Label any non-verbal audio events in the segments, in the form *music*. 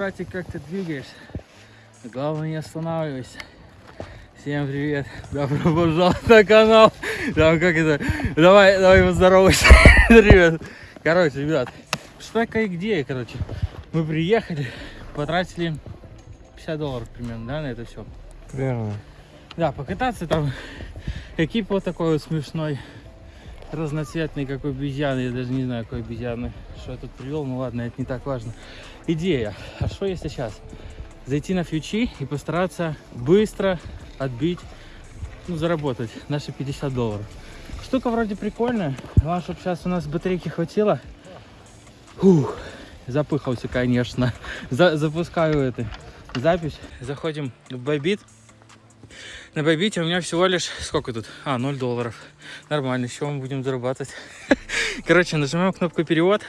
братик, как ты двигаешься? Главное, не останавливайся. Всем привет. Добро пожаловать на канал. Там как это? Давай, давай поздоровайся. *laughs* Привет. Короче, ребят, что такая где, короче. Мы приехали, потратили 50 долларов примерно, да, на это все. Верно. Да, покататься там. Экип вот такой вот смешной. Разноцветный, как обезьяны. Я даже не знаю, какой обезьяны. Что я тут привел, ну ладно, это не так важно. Идея. А что если сейчас? Зайти на фьючи и постараться быстро отбить, ну, заработать наши 50 долларов. Штука вроде прикольная. Главное, чтобы сейчас у нас батарейки хватило. Фух, запыхался, конечно. За запускаю эту запись. Заходим в Байбит. На Байбите у меня всего лишь, сколько тут? А, 0 долларов. Нормально, с мы будем зарабатывать? *laughs* Короче, нажимаем кнопку перевод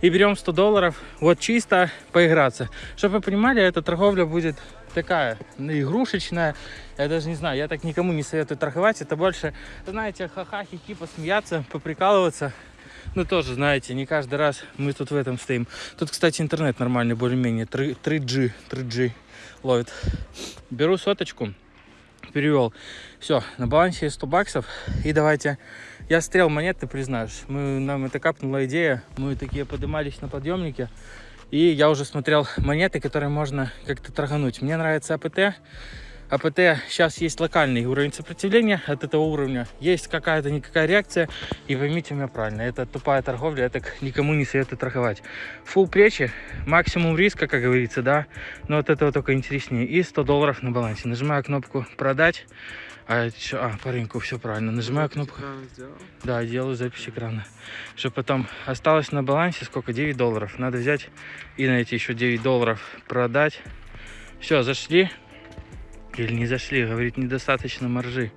и берем 100 долларов. Вот чисто поиграться. Чтобы вы понимали, эта торговля будет такая, игрушечная. Я даже не знаю, я так никому не советую торговать. Это больше, знаете, ха-ха, хихи, посмеяться, поприкалываться. Ну, тоже, знаете, не каждый раз мы тут в этом стоим. Тут, кстати, интернет нормальный, более-менее. 3G, 3G ловит. Беру соточку перевел. Все, на балансе 100 баксов. И давайте... Я стрел монет, ты признаешь. Мы, нам это капнула идея. Мы такие поднимались на подъемнике. И я уже смотрел монеты, которые можно как-то торгануть. Мне нравится АПТ. АПТ сейчас есть локальный уровень сопротивления от этого уровня. Есть какая-то никакая реакция. И поймите меня правильно, это тупая торговля, я так никому не советую торговать. Фул плечи, максимум риска, как говорится, да. Но от этого только интереснее. И 100 долларов на балансе. Нажимаю кнопку продать. А, что? а по рынку все правильно. Нажимаю кнопку. Да, делаю запись экрана. Чтобы потом осталось на балансе сколько? 9 долларов. Надо взять и на эти еще 9 долларов продать. Все, зашли. Или не зашли, говорит, недостаточно маржи.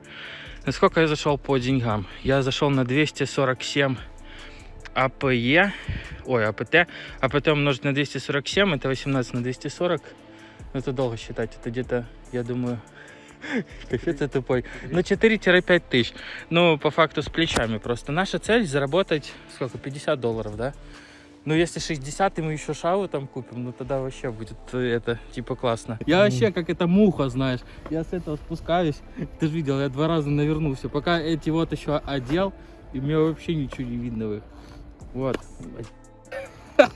Насколько я зашел по деньгам? Я зашел на 247 АПЕ, ой, АПТ, АПТ умножить на 247, это 18 на 240. Это долго считать, это где-то, я думаю, *laughs* я тупой. Ну, 4-5 тысяч. Ну, по факту с плечами просто. Наша цель заработать, сколько, 50 долларов, да? Ну, если 60, и мы еще шаву там купим, ну тогда вообще будет э, это, типа, классно. Я вообще как эта муха, знаешь. Я с этого спускаюсь. *laughs* Ты же видел, я два раза навернулся. Пока эти вот еще одел, и мне вообще ничего не видно в их. Вот. *laughs*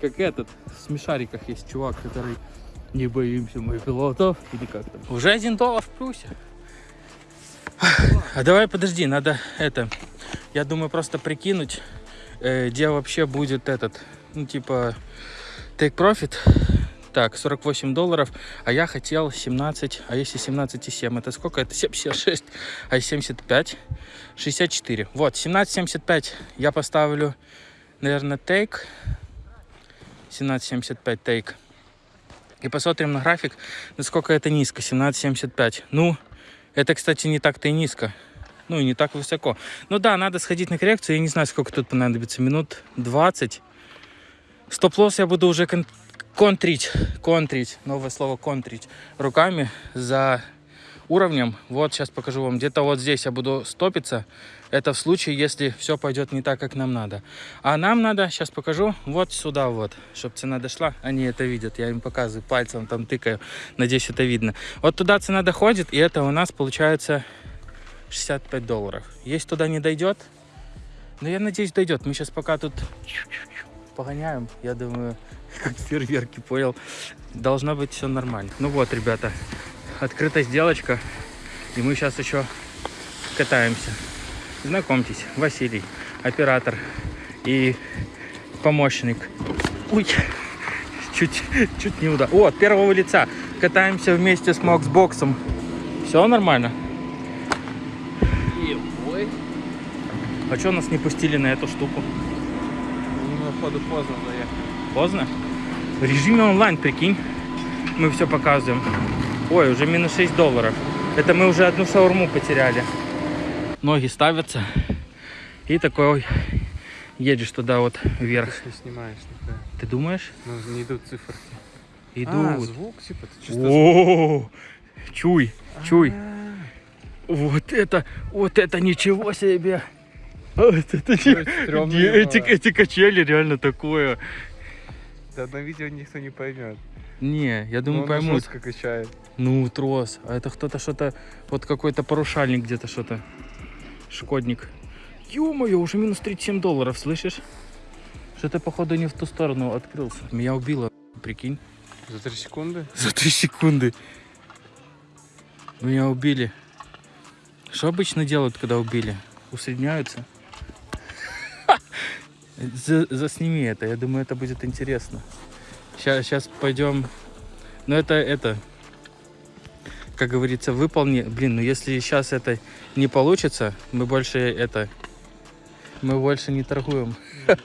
Как этот, в смешариках есть чувак, который не боимся мы пилотов, или как там. Уже один доллар в плюсе. А давай подожди, надо это, я думаю, просто прикинуть, где вообще будет этот, ну, типа, take profit. Так, 48 долларов, а я хотел 17, а если 17,7, это сколько? Это 76, а 75, 64. Вот, 17,75 я поставлю, наверное, take, 17,75 take. И посмотрим на график, насколько это низко, 17,75. Ну, это, кстати, не так-то и низко ну и не так высоко. Ну да, надо сходить на коррекцию, я не знаю, сколько тут понадобится, минут 20. Стоп-лосс я буду уже кон контрить, контрить, новое слово контрить руками за уровнем. Вот сейчас покажу вам, где-то вот здесь я буду стопиться. Это в случае, если все пойдет не так, как нам надо. А нам надо, сейчас покажу, вот сюда вот, чтобы цена дошла. Они это видят, я им показываю, пальцем там тыкаю. Надеюсь, это видно. Вот туда цена доходит, и это у нас получается 65 долларов. Если туда не дойдет, но я надеюсь дойдет. Мы сейчас пока тут погоняем, я думаю, *laughs* как фейерверки, понял, должно быть все нормально. Ну вот, ребята, открыта сделочка, и мы сейчас еще катаемся. Знакомьтесь, Василий, оператор и помощник. Ой, чуть, чуть не удал. О, от первого лица. Катаемся вместе с Моксбоксом. Все нормально? А что нас не пустили на эту штуку? Ну, походу, поздно заехали. Поздно? В режиме онлайн, прикинь. Мы все показываем. Ой, уже минус 6 долларов. Это мы уже одну шаурму потеряли. Ноги ставятся. И такой едешь туда вот вверх. Ты снимаешь никуда. Ты думаешь? Ну, не идут циферки. Идут. А, звук, типа, ты О, чуй, чуй. А, Вот это, вот это ничего себе. Это не- не, эти, качели реально такое. Да на видео никто не поймет. Не, я думаю, поймут. жестко качает. Ну, трос. А это кто-то что-то... Вот какой-то порушальник где-то что-то. Шкодник. Ё-моё, уже минус 37 долларов, слышишь? Что-то, походу, не в ту сторону открылся. Меня убило, прикинь. За три секунды? За 3 секунды. Меня убили. Что обычно делают, когда убили? Усредняются? За- засними это, я думаю, это будет интересно. Сейчас, сейчас пойдем. Ну это, это, как говорится, выполни. Блин, ну если сейчас это не получится, мы больше это, мы больше не торгуем. *laughs*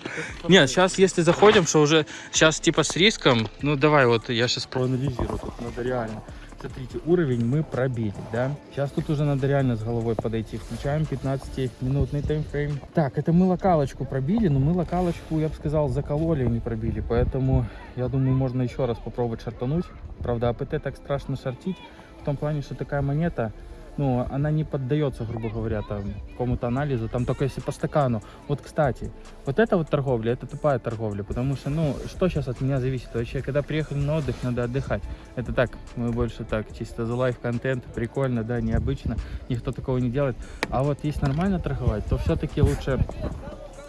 Нет, сейчас если заходим, что уже сейчас типа с риском, ну давай вот я сейчас проанализирую, тут надо реально. Смотрите, уровень мы пробили, да? Сейчас тут уже надо реально с головой подойти. Включаем 15-минутный таймфрейм. Так, это мы локалочку пробили, но мы локалочку, я бы сказал, закололи, а не пробили. Поэтому, я думаю, можно еще раз попробовать шартануть. Правда, АПТ так страшно шортить. В том плане, что такая монета, ну, она не поддается, грубо говоря, там, какому-то анализу, там только если по стакану. Вот, кстати, вот это вот торговля, это тупая торговля, потому что, ну, что сейчас от меня зависит? Вообще, когда приехали на отдых, надо отдыхать. Это так, мы больше так, чисто за лайф-контент, прикольно, да, необычно, никто такого не делает. А вот если нормально торговать, то все-таки лучше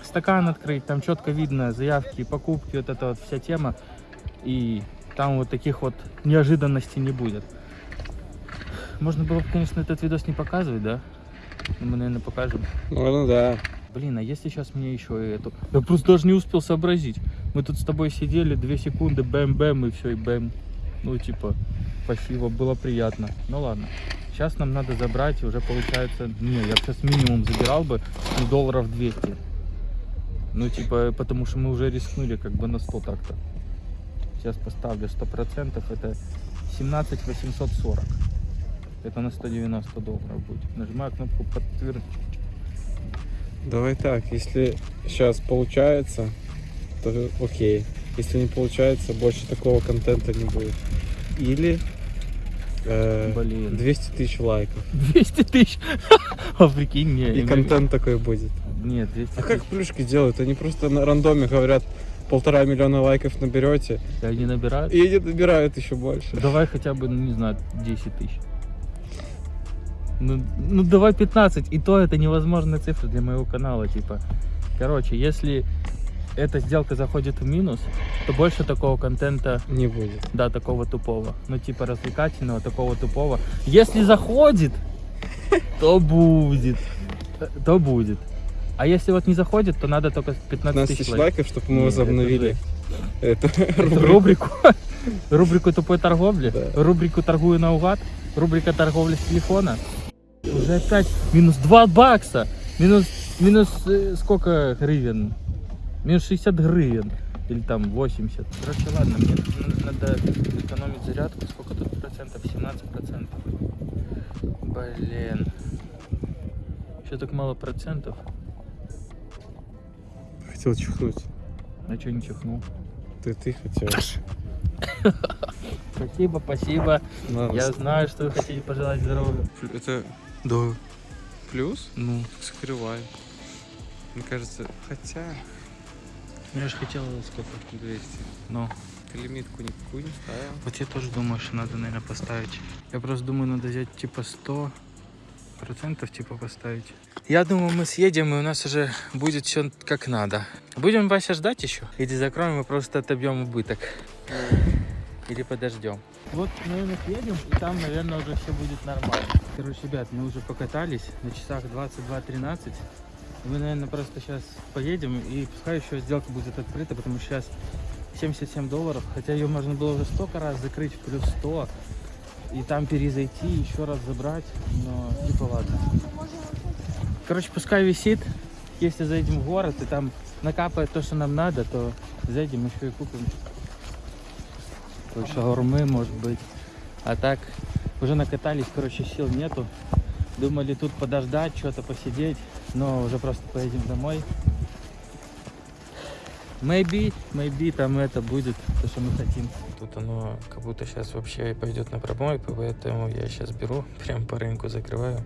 стакан открыть, там четко видно заявки, покупки, вот эта вот вся тема, и там вот таких вот неожиданностей не будет. Можно было бы, конечно, этот видос не показывать, да? Но Мы, наверное, покажем. Ну да. Блин, а если сейчас мне еще и эту... Я просто даже не успел сообразить. Мы тут с тобой сидели, две секунды, бэм-бэм, и все, и бэм. Ну, типа, спасибо, было приятно. Ну ладно. Сейчас нам надо забрать, и уже получается... Не, я бы сейчас минимум забирал бы, ну, долларов 200. Ну, типа, потому что мы уже рискнули как бы на 100 так-то. Сейчас поставлю 100%, это 17 840. Это на 190 долларов будет. Нажимаю кнопку подтвердить. Давай так, если сейчас получается, то окей. Если не получается, больше такого контента не будет. Или э, Блин. 200 тысяч лайков. *laughs* 200 тысяч. *laughs* А прикинь, не. И контент такой будет. Нет, 200 А как плюшки делают? Они просто на рандоме говорят, полтора миллиона лайков наберете, И Они набирают. и они набирают еще больше. Давай хотя бы, ну не знаю, 10 тысяч. Ну, ну давай 15. И то это невозможная цифра для моего канала. Типа. Короче, если эта сделка заходит в минус, то больше такого контента, Не будет. да, такого тупого. Ну, типа развлекательного, такого тупого. Если заходит, то будет. То будет. А если вот не заходит, то надо только 15 15 тысяч лайков. чтобы мы возобновили эту *laughs* рубрику. рубрику. Тупой торговли. Рубрику торгую наугад. Рубрика торговли с телефона. Уже опять минус 2 бакса. Минус, минус э, сколько гривен? Минус 60 гривен. Или там 80. Короче, ладно, мне надо экономить зарядку. Сколько тут процентов? 17 процентов. Блин. Еще так мало процентов. Хотел чихнуть. А что не чихнул? Ты, ты хотел. Спасибо, спасибо. Ладно, Я знаю, что вы хотите пожелать здоровья. Это Да. плюс? Ну, Скрывай. Мне кажется, хотя я же хотел сколько? 200. Ну, Ты лимитку никакую не ставил. вот я тоже думаю, что надо, наверное, поставить. Я просто думаю, надо взять типа 100 процентов типа поставить. Я думаю, мы съедем, и у нас уже будет все как надо. Будем Вася ждать еще? Или закроем и просто отобьем убыток? Или подождем? Вот, наверное, съедем, и там, наверное, уже все будет нормально. Короче, ребят, мы уже покатались на часах 22.13. Мы, наверное, просто сейчас поедем, и пускай еще сделка будет открыта, потому что сейчас 77 долларов, хотя ее можно было уже столько раз закрыть плюс 100, и там перезайти, еще раз забрать, но типа ладно. Короче, пускай висит, если зайдем в город, и там накапает то, что нам надо, то зайдем еще и купим шаурмы, может быть. А так, уже накатались, короче, сил нету. Думали тут подождать, что-то посидеть, но уже просто поедем домой. Maybe, maybe там это будет, то, что мы хотим. Тут оно как будто сейчас вообще пойдет на промойку, поэтому я сейчас беру, *laughs* прям по рынку закрываю.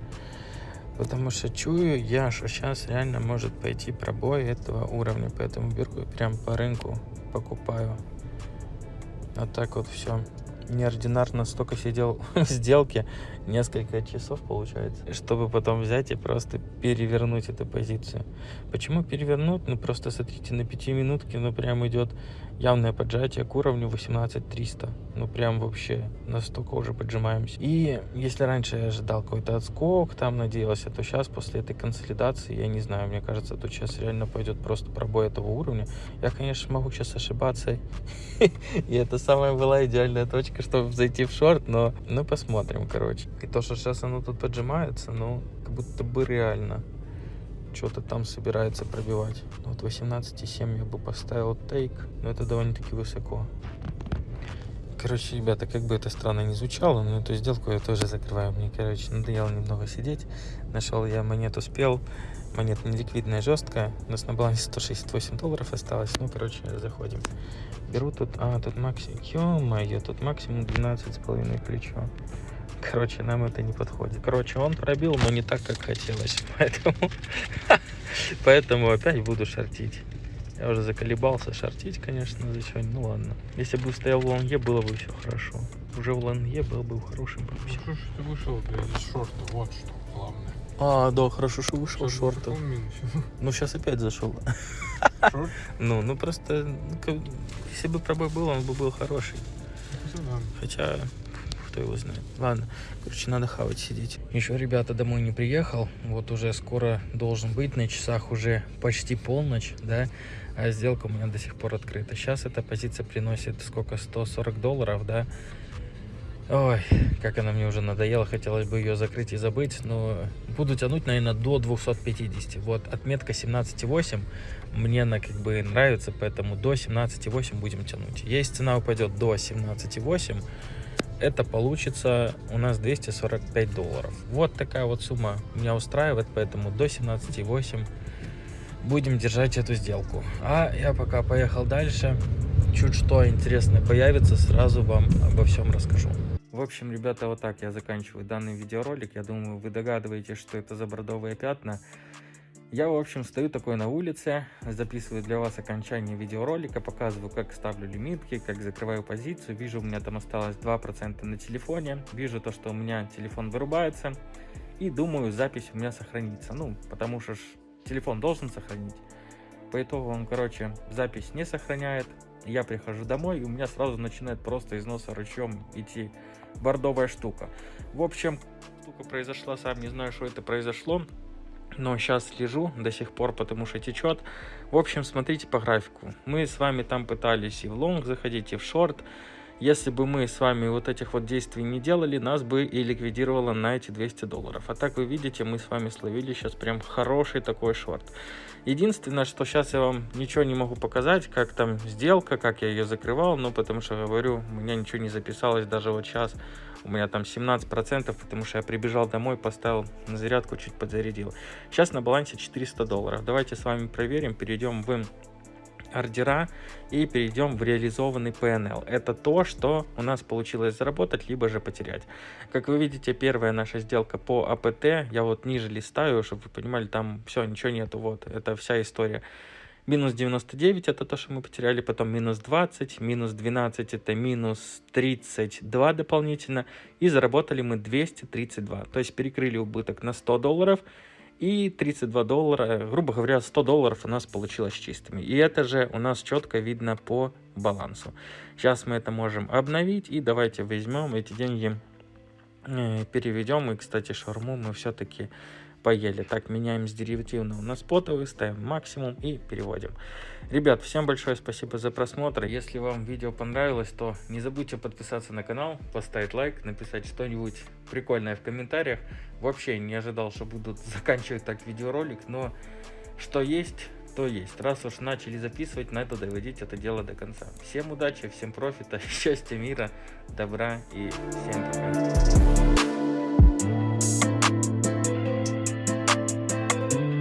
Потому что чую я, что сейчас реально может пойти пробой этого уровня, поэтому беру и прям по рынку покупаю. А так вот все неординарно столько сидел *laughs* в сделке, несколько часов получается, чтобы потом взять и просто перевернуть эту позицию. Почему перевернуть? Ну просто смотрите, на 5 минутке, ну прям идет явное поджатие к уровню 18300. Ну прям вообще настолько уже поджимаемся. И если раньше я ожидал какой-то отскок, там надеялся, то сейчас после этой консолидации, я не знаю, мне кажется, тут сейчас реально пойдет просто пробой этого уровня. Я, конечно, могу сейчас ошибаться. *laughs* И это самая была идеальная точка, чтобы зайти в шорт, но ну посмотрим, короче. И то, что сейчас оно тут поджимается, ну как будто бы реально что-то там собирается пробивать. Ну, вот 18,7 я бы поставил тейк, но это довольно-таки высоко. Короче, ребята, как бы это странно не звучало, но эту сделку я тоже закрываю. Мне, короче, надоело немного сидеть. Нашел я монету спел. Монета неликвидная, жесткая. У нас на балансе 168 долларов осталось. Ну, короче, заходим. Беру тут... А, тут максимум... Ё-моё, тут максимум 12,5 плечо. Короче, нам это не подходит. Короче, он пробил, но не так, как хотелось. *laughs* Поэтому, *laughs* поэтому опять буду шортить. Я уже заколебался шортить, конечно, за сегодня. Ну ладно. Если бы стоял в лонге, было бы все хорошо. Уже в лонге был бы в хорошем Ну что ты вышел из шорта, вот что главное. А, да, хорошо, что вышел минусе? Ну, сейчас опять зашел. Шорт? Ну, ну просто, ну, если бы пробой был, он бы был хороший. Да. Хотя, кто его знает. Ладно, короче, надо хавать сидеть. Еще, ребята, домой не приехал. Вот уже скоро должен быть. На часах уже почти полночь, да. А сделка у меня до сих пор открыта. Сейчас эта позиция приносит сколько? 140 долларов, да. Ой, как она мне уже надоела, хотелось бы ее закрыть и забыть, но буду тянуть, наверное, до 250. Вот, отметка 17,8 мне она как бы нравится, поэтому до 17,8 будем тянуть. Если цена упадет до 17,8, это получится у нас 245 долларов. Вот такая вот сумма меня устраивает, поэтому до 17,8 будем держать эту сделку. А я пока поехал дальше. Чуть что интересное появится, сразу вам обо всем расскажу. В общем, ребята, вот так я заканчиваю данный видеоролик. Я думаю, вы догадываетесь, что это за бордовые пятна. Я, в общем, стою такой на улице, записываю для вас окончание видеоролика, показываю, как ставлю лимитки, как закрываю позицию. Вижу, у меня там осталось 2% на телефоне. Вижу то, что у меня телефон вырубается. И думаю, запись у меня сохранится. Ну, потому что ж телефон должен сохранить. По итогу он, короче, запись не сохраняет. Я прихожу домой, и у меня сразу начинает просто из носа ручьем идти бордовая штука. В общем, штука произошла, сам не знаю, что это произошло. Но сейчас слежу до сих пор, потому что течет. В общем, смотрите по графику. Мы с вами там пытались и в лонг заходить, и в шорт. Если бы мы с вами вот этих вот действий не делали, нас бы и ликвидировало на эти 200 долларов. А так вы видите, мы с вами словили сейчас прям хороший такой шорт. Единственное, что сейчас я вам ничего не могу показать, как там сделка, как я ее закрывал, ну потому что, говорю, у меня ничего не записалось даже вот сейчас. У меня там 17%, потому что я прибежал домой, поставил на зарядку, чуть подзарядил. Сейчас на балансе 400 долларов. Давайте с вами проверим, перейдем в ордера и перейдем в реализованный PNL. Это то, что у нас получилось заработать, либо же потерять. Как вы видите, первая наша сделка по АПТ, я вот ниже листаю, чтобы вы понимали, там все, ничего нету, вот, это вся история. Минус 99 это то, что мы потеряли, потом минус 20, минус 12 это минус 32 дополнительно, и заработали мы 232. То есть перекрыли убыток на 100 долларов, и 32 доллара, грубо говоря, 100 долларов у нас получилось чистыми. И это же у нас четко видно по балансу. Сейчас мы это можем обновить, и давайте возьмем эти деньги, э, переведем. И, кстати, шаурму мы все-таки поели. Так, меняем с деривативного на спотовый, ставим максимум и переводим. Ребят, всем большое спасибо за просмотр. Если вам видео понравилось, то не забудьте подписаться на канал, поставить лайк, написать что-нибудь прикольное в комментариях. Вообще не ожидал, что будут *laughs* заканчивать так видеоролик, но что есть, то есть. Раз уж начали записывать, надо доводить это дело до конца. Всем удачи, всем профита, *laughs* счастья, мира, добра и всем пока.